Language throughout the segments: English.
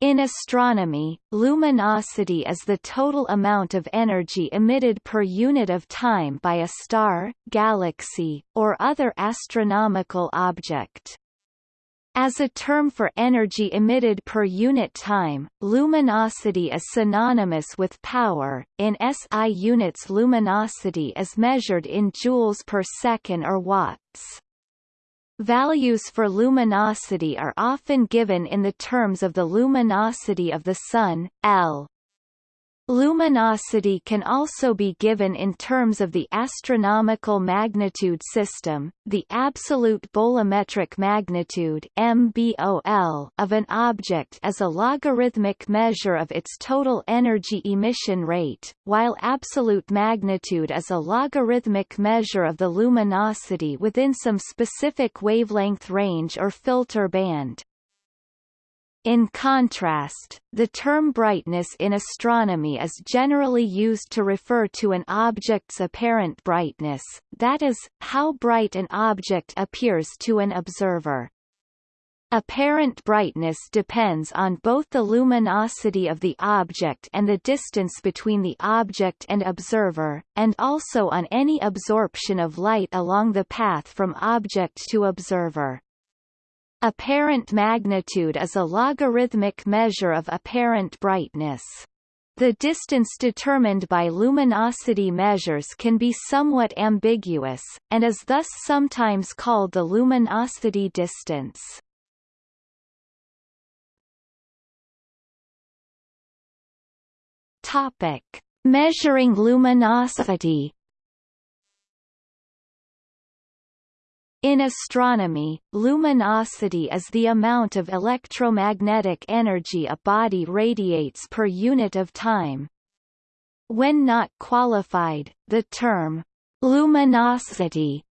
In astronomy, luminosity is the total amount of energy emitted per unit of time by a star, galaxy, or other astronomical object. As a term for energy emitted per unit time, luminosity is synonymous with power. In SI units luminosity is measured in joules per second or watts. Values for luminosity are often given in the terms of the luminosity of the Sun, L. Luminosity can also be given in terms of the astronomical magnitude system, the absolute bolometric magnitude MBOL of an object is a logarithmic measure of its total energy emission rate, while absolute magnitude is a logarithmic measure of the luminosity within some specific wavelength range or filter band. In contrast, the term brightness in astronomy is generally used to refer to an object's apparent brightness, that is, how bright an object appears to an observer. Apparent brightness depends on both the luminosity of the object and the distance between the object and observer, and also on any absorption of light along the path from object to observer. Apparent magnitude is a logarithmic measure of apparent brightness. The distance determined by luminosity measures can be somewhat ambiguous, and is thus sometimes called the luminosity distance. Topic: Measuring luminosity In astronomy, luminosity is the amount of electromagnetic energy a body radiates per unit of time. When not qualified, the term luminosity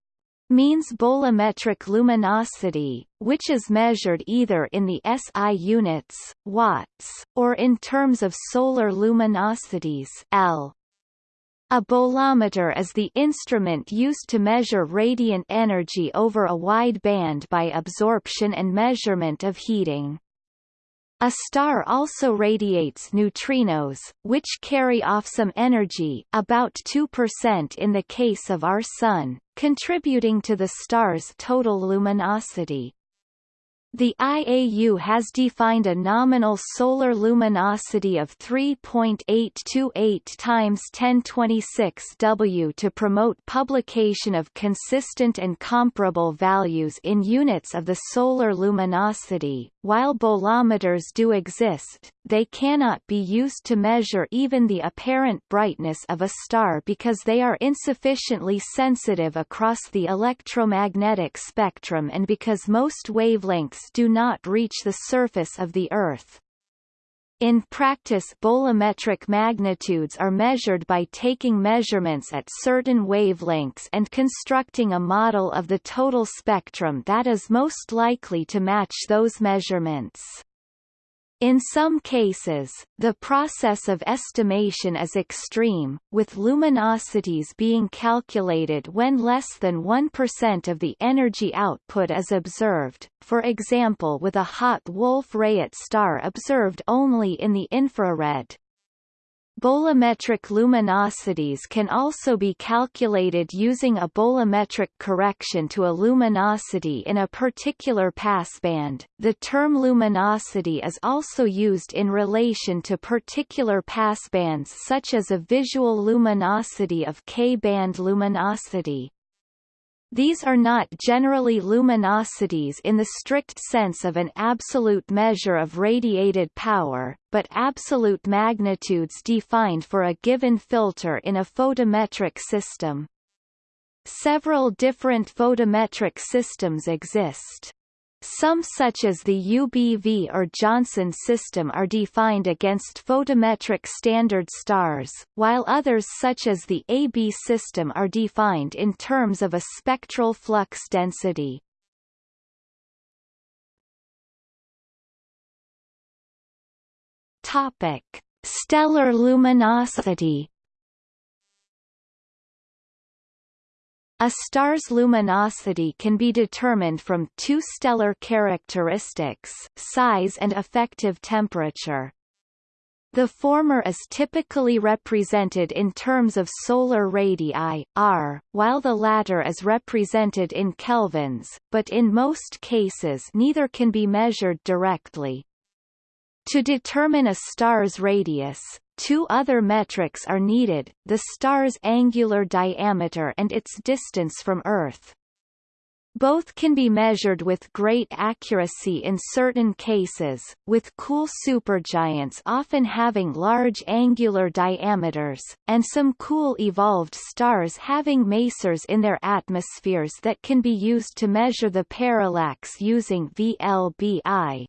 means bolometric luminosity, which is measured either in the SI units, watts, or in terms of solar luminosities L. A bolometer is the instrument used to measure radiant energy over a wide band by absorption and measurement of heating. A star also radiates neutrinos, which carry off some energy about 2% in the case of our Sun, contributing to the star's total luminosity. The IAU has defined a nominal solar luminosity of 3.828 times 1026 W to promote publication of consistent and comparable values in units of the solar luminosity. While bolometers do exist, they cannot be used to measure even the apparent brightness of a star because they are insufficiently sensitive across the electromagnetic spectrum and because most wavelengths do not reach the surface of the Earth. In practice bolometric magnitudes are measured by taking measurements at certain wavelengths and constructing a model of the total spectrum that is most likely to match those measurements. In some cases, the process of estimation is extreme, with luminosities being calculated when less than 1% of the energy output is observed, for example with a hot Wolf-Rayet star observed only in the infrared. Bolometric luminosities can also be calculated using a bolometric correction to a luminosity in a particular passband. The term luminosity is also used in relation to particular passbands such as a visual luminosity of K-band luminosity. These are not generally luminosities in the strict sense of an absolute measure of radiated power, but absolute magnitudes defined for a given filter in a photometric system. Several different photometric systems exist. Some such as the UBV or Johnson system are defined against photometric standard stars, while others such as the AB system are defined in terms of a spectral flux density. Topic: Stellar luminosity A star's luminosity can be determined from two stellar characteristics, size and effective temperature. The former is typically represented in terms of solar radii, R, while the latter is represented in kelvins, but in most cases neither can be measured directly. To determine a star's radius, Two other metrics are needed, the star's angular diameter and its distance from Earth. Both can be measured with great accuracy in certain cases, with cool supergiants often having large angular diameters, and some cool evolved stars having masers in their atmospheres that can be used to measure the parallax using VLBI.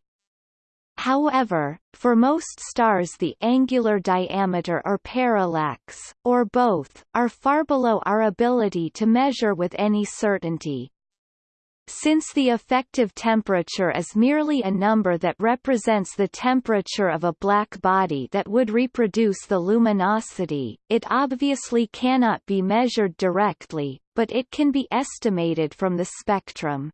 However, for most stars the angular diameter or parallax, or both, are far below our ability to measure with any certainty. Since the effective temperature is merely a number that represents the temperature of a black body that would reproduce the luminosity, it obviously cannot be measured directly, but it can be estimated from the spectrum.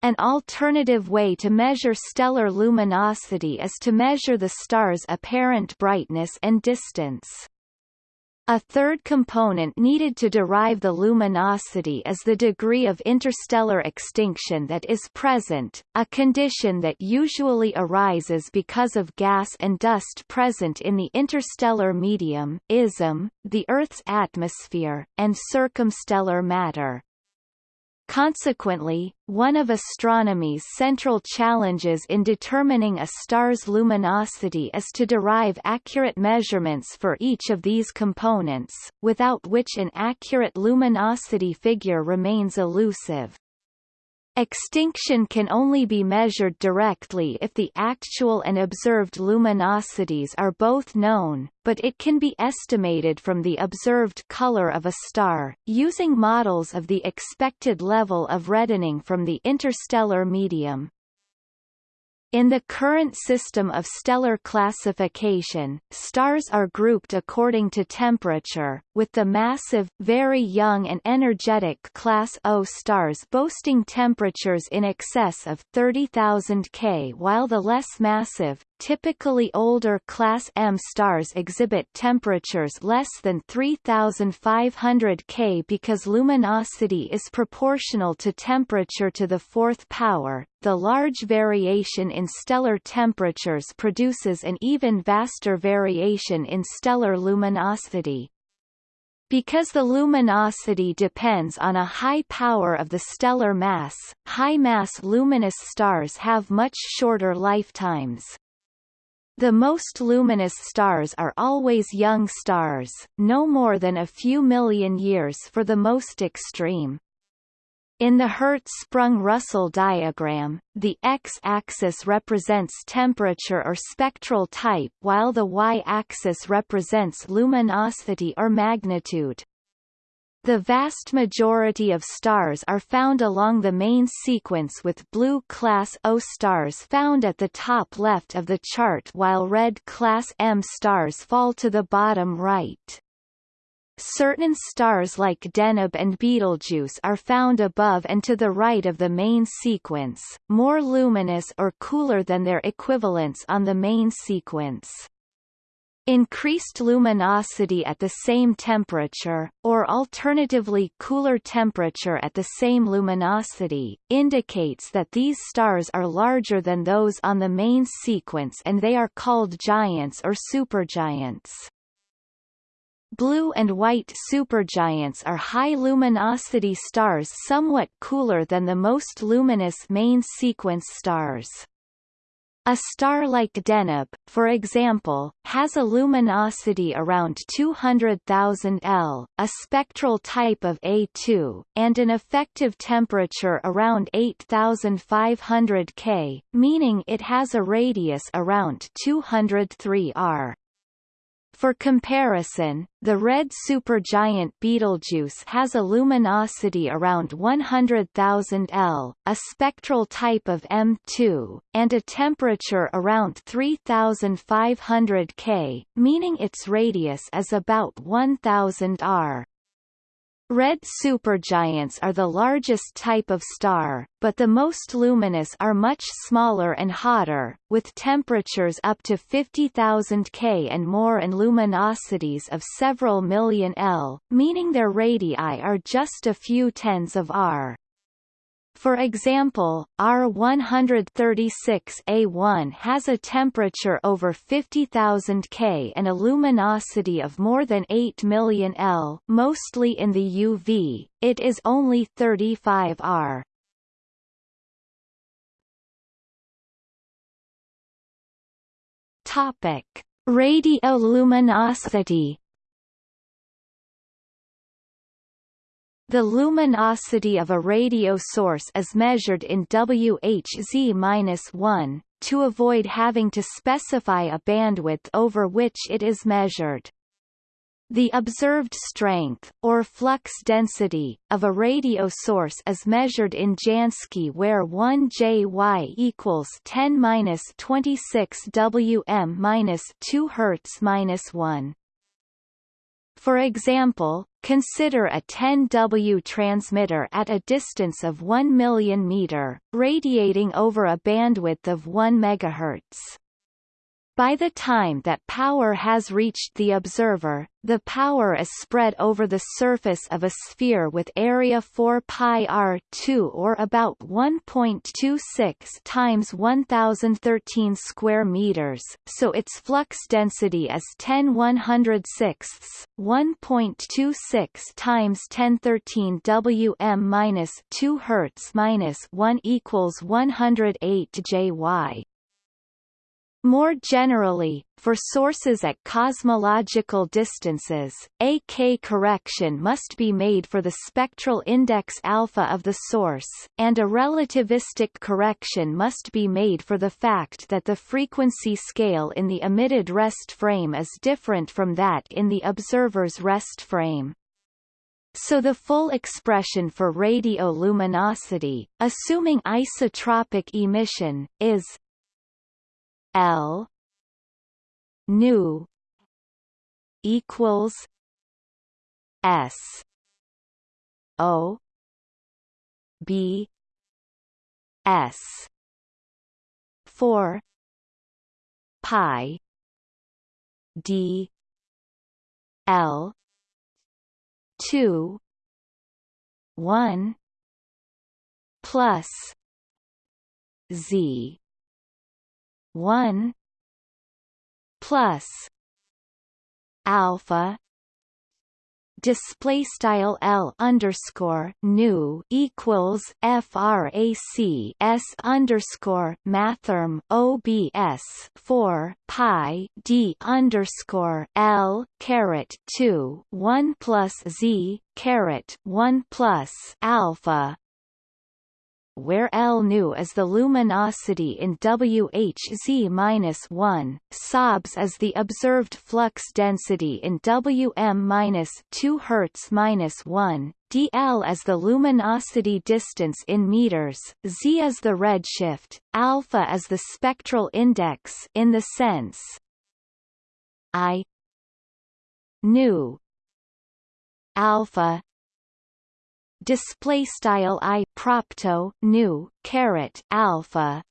An alternative way to measure stellar luminosity is to measure the star's apparent brightness and distance. A third component needed to derive the luminosity is the degree of interstellar extinction that is present, a condition that usually arises because of gas and dust present in the interstellar medium ISM, the Earth's atmosphere, and circumstellar matter. Consequently, one of astronomy's central challenges in determining a star's luminosity is to derive accurate measurements for each of these components, without which an accurate luminosity figure remains elusive. Extinction can only be measured directly if the actual and observed luminosities are both known, but it can be estimated from the observed color of a star, using models of the expected level of reddening from the interstellar medium. In the current system of stellar classification, stars are grouped according to temperature, with the massive, very young and energetic Class O stars boasting temperatures in excess of 30,000 K while the less massive, Typically older Class M stars exhibit temperatures less than 3500 K because luminosity is proportional to temperature to the fourth power. The large variation in stellar temperatures produces an even vaster variation in stellar luminosity. Because the luminosity depends on a high power of the stellar mass, high-mass luminous stars have much shorter lifetimes. The most luminous stars are always young stars, no more than a few million years for the most extreme. In the Hertzsprung-Russell diagram, the x-axis represents temperature or spectral type while the y-axis represents luminosity or magnitude. The vast majority of stars are found along the main sequence with blue class O stars found at the top left of the chart while red class M stars fall to the bottom right. Certain stars like Deneb and Betelgeuse are found above and to the right of the main sequence, more luminous or cooler than their equivalents on the main sequence. Increased luminosity at the same temperature, or alternatively cooler temperature at the same luminosity, indicates that these stars are larger than those on the main sequence and they are called giants or supergiants. Blue and white supergiants are high luminosity stars somewhat cooler than the most luminous main sequence stars. A star like Deneb, for example, has a luminosity around 200,000 L, a spectral type of A2, and an effective temperature around 8,500 K, meaning it has a radius around 203 R. For comparison, the red supergiant Betelgeuse has a luminosity around 100,000 L, a spectral type of M2, and a temperature around 3,500 K, meaning its radius is about 1,000 R. Red supergiants are the largest type of star, but the most luminous are much smaller and hotter, with temperatures up to 50,000 K and more and luminosities of several million L, meaning their radii are just a few tens of R. For example, R136A1 has a temperature over 50,000 K and a luminosity of more than 8 million L mostly in the UV, it is only 35 R. Topic. Radioluminosity The luminosity of a radio source is measured in WHZ-1, to avoid having to specify a bandwidth over which it is measured. The observed strength, or flux density, of a radio source is measured in Jansky where 1 JY equals 10-26 Wm-2 Hz-1. For example, consider a 10W transmitter at a distance of 1 million meter, radiating over a bandwidth of 1 MHz. By the time that power has reached the observer, the power is spread over the surface of a sphere with area 4 pi r2 or about 1.26 times 1013 square meters, so its flux density is 10 106 1.26 times 1013 Wm 2 Hz 1 equals 108 JY. More generally, for sources at cosmological distances, AK correction must be made for the spectral index alpha of the source, and a relativistic correction must be made for the fact that the frequency scale in the emitted rest frame is different from that in the observer's rest frame. So the full expression for radioluminosity, assuming isotropic emission, is L nu equals S O B S four pi D L two one plus Z 1 plus alpha display style L underscore nu equals frac S underscore mathrm OBS four pi D underscore L caret two one plus Z caret one plus alpha where L nu is the luminosity in WHZ-1, SOBS is the observed flux density in Wm-2 Hz-1, dl is the luminosity distance in meters, z is the redshift, alpha is the spectral index in the sense I nu alpha display style i propto nu caret alpha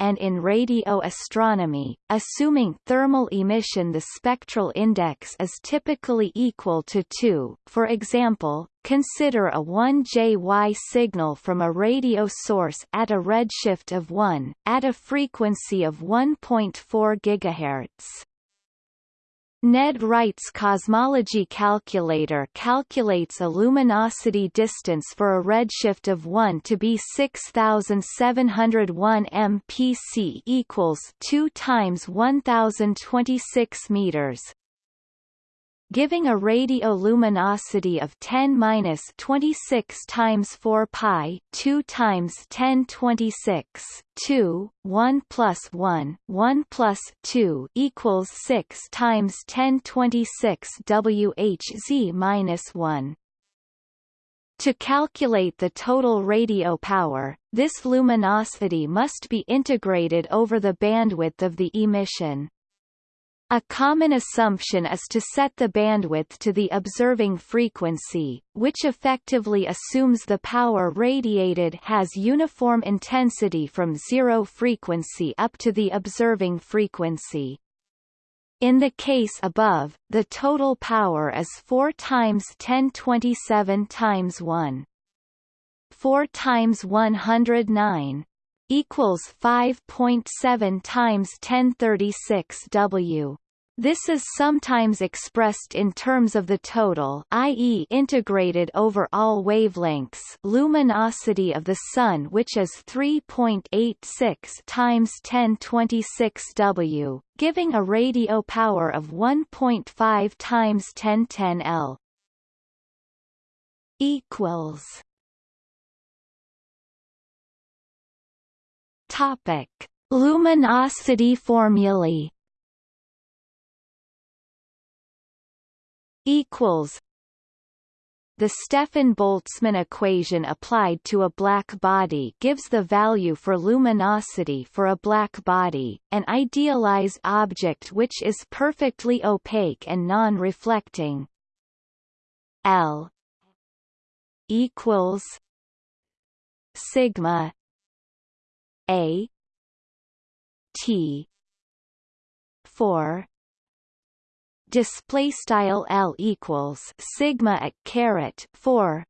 and in radio astronomy, assuming thermal emission the spectral index is typically equal to 2. For example, consider a 1 JY signal from a radio source at a redshift of 1, at a frequency of 1.4 GHz. Ned Wright's cosmology calculator calculates a luminosity distance for a redshift of 1 to be 6701 mpc equals 2 times 1026 meters, giving a radioluminosity of 10-26 times 4 pi 2 times 1026 2 1 plus 1 1 plus 2 equals 6 times 1026 WHZ minus 1 to calculate the total radio power, this luminosity must be integrated over the bandwidth of the emission. A common assumption is to set the bandwidth to the observing frequency, which effectively assumes the power radiated has uniform intensity from zero frequency up to the observing frequency. In the case above, the total power is 4 times 1027 times 1. 4 times 109 equals 5.7 times 1036 W. This is sometimes expressed in terms of the total i.e. integrated over all wavelengths luminosity of the Sun which is 3.86 times 1026 W, giving a radio power of 1.5 times 1010 L. equals Topic: Luminosity formulae. Equals. The Stefan-Boltzmann equation applied to a black body gives the value for luminosity for a black body, an idealized object which is perfectly opaque and non-reflecting. L equals sigma a T four display style L equals sigma at caret 4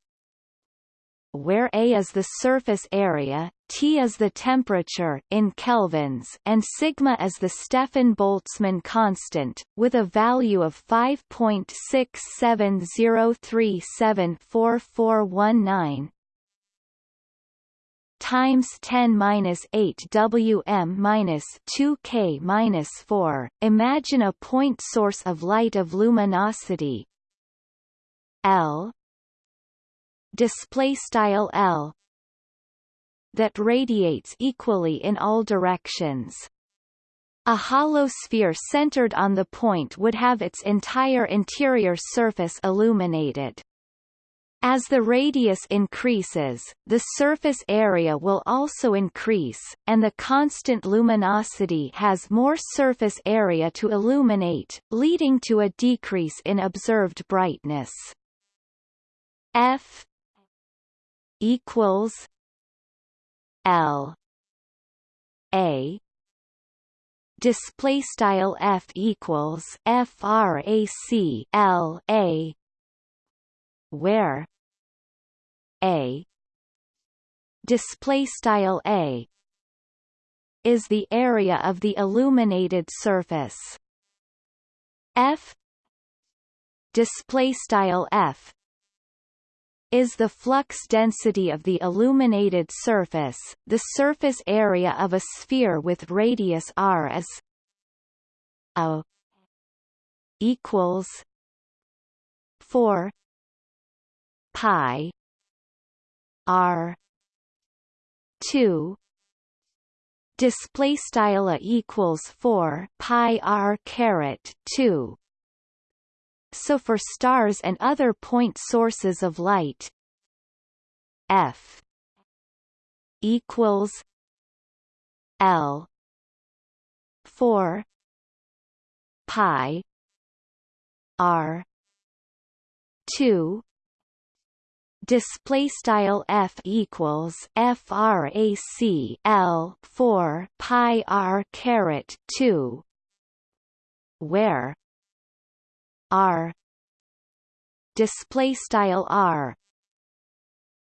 where A is the surface area, T is the temperature in kelvins and sigma is the Stefan-Boltzmann constant, with a value of 5.6703744419 times 10 minus 8 Wm minus 2 K minus 4. Imagine a point source of light of luminosity L display style L that radiates equally in all directions. A hollow sphere centered on the point would have its entire interior surface illuminated. As the radius increases, the surface area will also increase, and the constant luminosity has more surface area to illuminate, leading to a decrease in observed brightness. F equals L A display style F equals frac L A where? A. Display style a. Is the area of the illuminated surface. F. Display style f. Is the flux density of the illuminated surface. The surface area of a sphere with radius r is a equals 4 pi r 2 display style equals 4 pi r caret 2 so for stars and other point sources of light f equals l 4 pi r 2 display style f equals frac l 4 pi r caret 2 where r display style r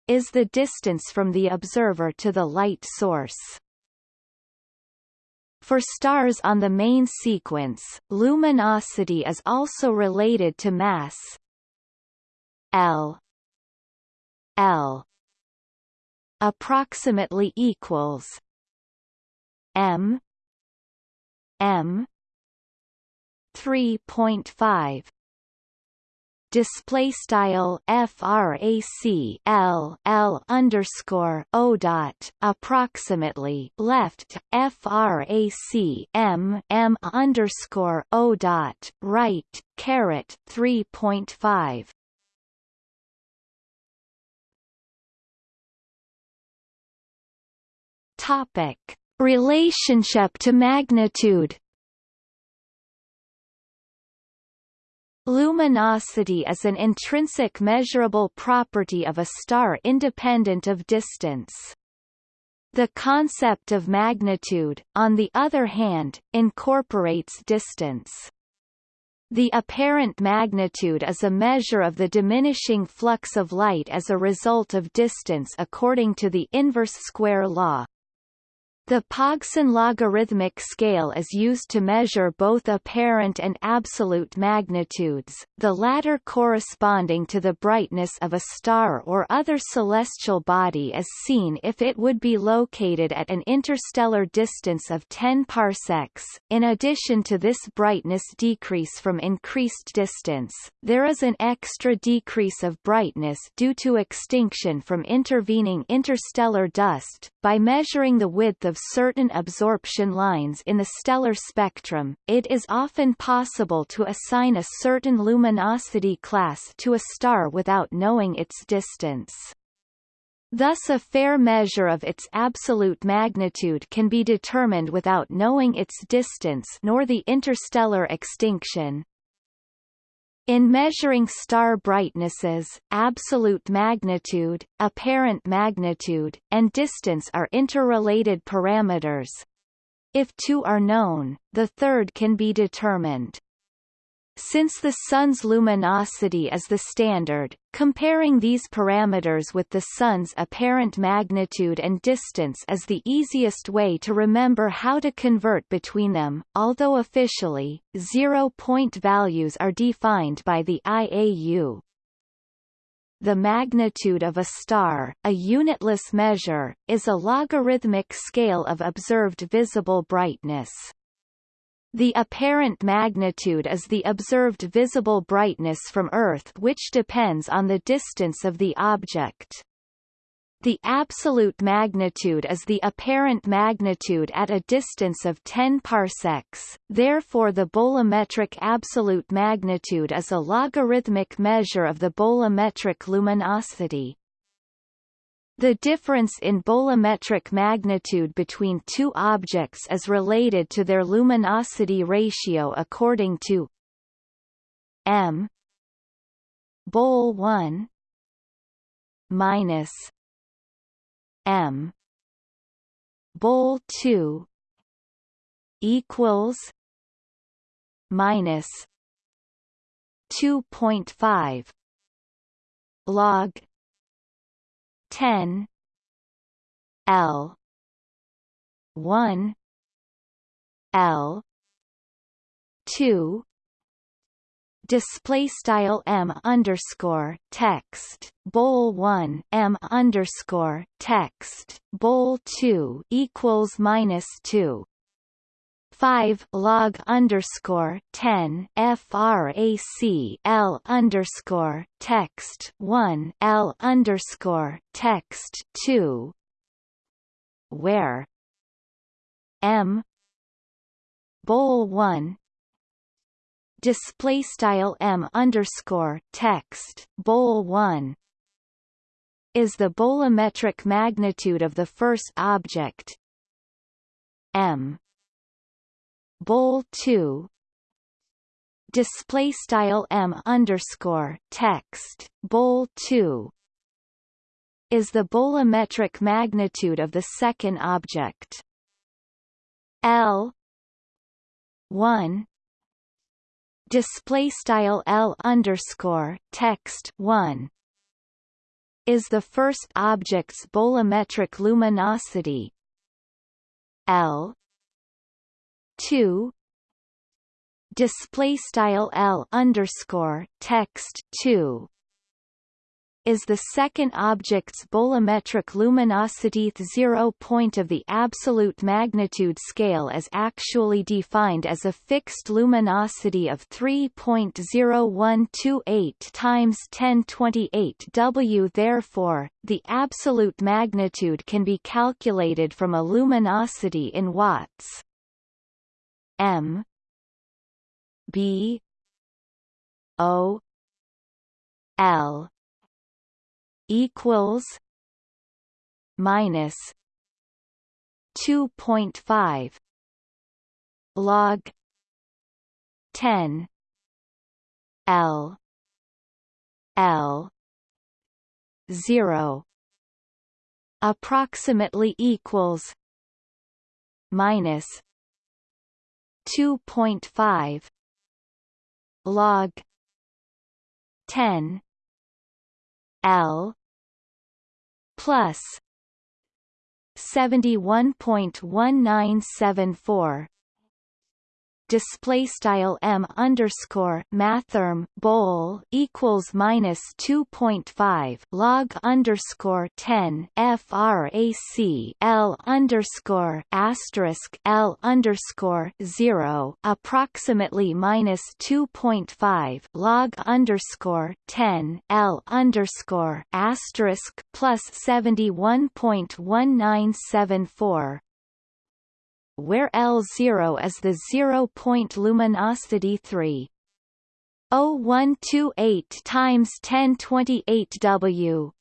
is the distance from the observer to the light source. For stars on the main sequence, luminosity is also related to mass. L L approximately equals M M 3.5 display style frac L L underscore O dot approximately left frac M M underscore O dot right caret 3.5 Topic: Relationship to magnitude. Luminosity is an intrinsic measurable property of a star independent of distance. The concept of magnitude, on the other hand, incorporates distance. The apparent magnitude is a measure of the diminishing flux of light as a result of distance according to the inverse square law. The Pogson logarithmic scale is used to measure both apparent and absolute magnitudes, the latter corresponding to the brightness of a star or other celestial body as seen if it would be located at an interstellar distance of 10 parsecs. In addition to this brightness decrease from increased distance, there is an extra decrease of brightness due to extinction from intervening interstellar dust. By measuring the width of certain absorption lines in the stellar spectrum, it is often possible to assign a certain luminosity class to a star without knowing its distance. Thus a fair measure of its absolute magnitude can be determined without knowing its distance nor the interstellar extinction. In measuring star brightnesses, absolute magnitude, apparent magnitude, and distance are interrelated parameters. If two are known, the third can be determined. Since the Sun's luminosity is the standard, comparing these parameters with the Sun's apparent magnitude and distance is the easiest way to remember how to convert between them, although officially, zero-point values are defined by the IAU. The magnitude of a star, a unitless measure, is a logarithmic scale of observed visible brightness. The apparent magnitude is the observed visible brightness from Earth which depends on the distance of the object. The absolute magnitude is the apparent magnitude at a distance of 10 parsecs, therefore the bolometric absolute magnitude is a logarithmic measure of the bolometric luminosity. The difference in bolometric magnitude between two objects is related to their luminosity ratio according to m bol 1 minus m bol 2 equals minus 2.5 log 10 L 1 L 2 display style m underscore text bol 1 m underscore text bol 2 equals minus 2 5 log underscore 10 frac L underscore text 1 L underscore text 2 where? M. Bol 1 display style M underscore text bol 1 is the bolometric magnitude of the first object. M bol 2 display style m underscore text. Bol 2 is the bolometric magnitude of the second object. L 1 display style l underscore text 1 is the first object's bolometric luminosity. L 2 display style L underscore text 2 is the second object's bolometric luminosity zero point of the absolute magnitude scale as actually defined as a fixed luminosity of 3.0128 times 1028 W. Therefore, the absolute magnitude can be calculated from a luminosity in watts. M B O L equals minus two point five log ten L L zero approximately equals minus 2.5 log 10 L plus 71.1974 display style m underscore mathrm bol equals minus 2.5 log underscore 10 frac l underscore asterisk l underscore 0 approximately minus 2.5 log underscore 10 l underscore asterisk plus 71.1974 where L0 is the zero-point luminosity 3. 0128 times 1028 W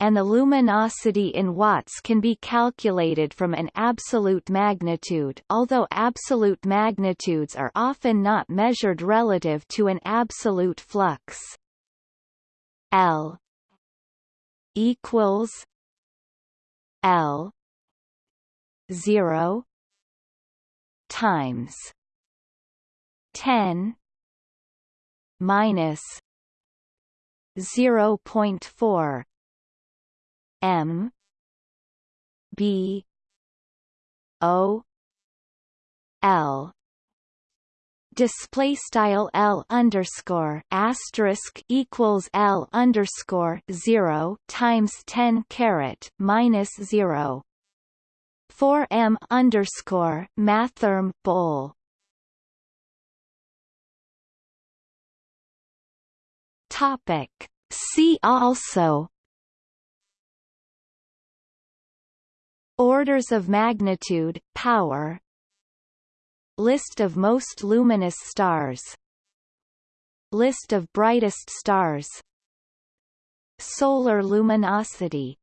and the luminosity in watts can be calculated from an absolute magnitude although absolute magnitudes are often not measured relative to an absolute flux. L equals L 0 times 10 minus 0.4 m b o l. Display style L underscore asterisk equals L underscore zero times ten caret minus zero 4 m underscore mathrm bol. Topic. See also. Orders of magnitude, power. List of most luminous stars. List of brightest stars. Solar luminosity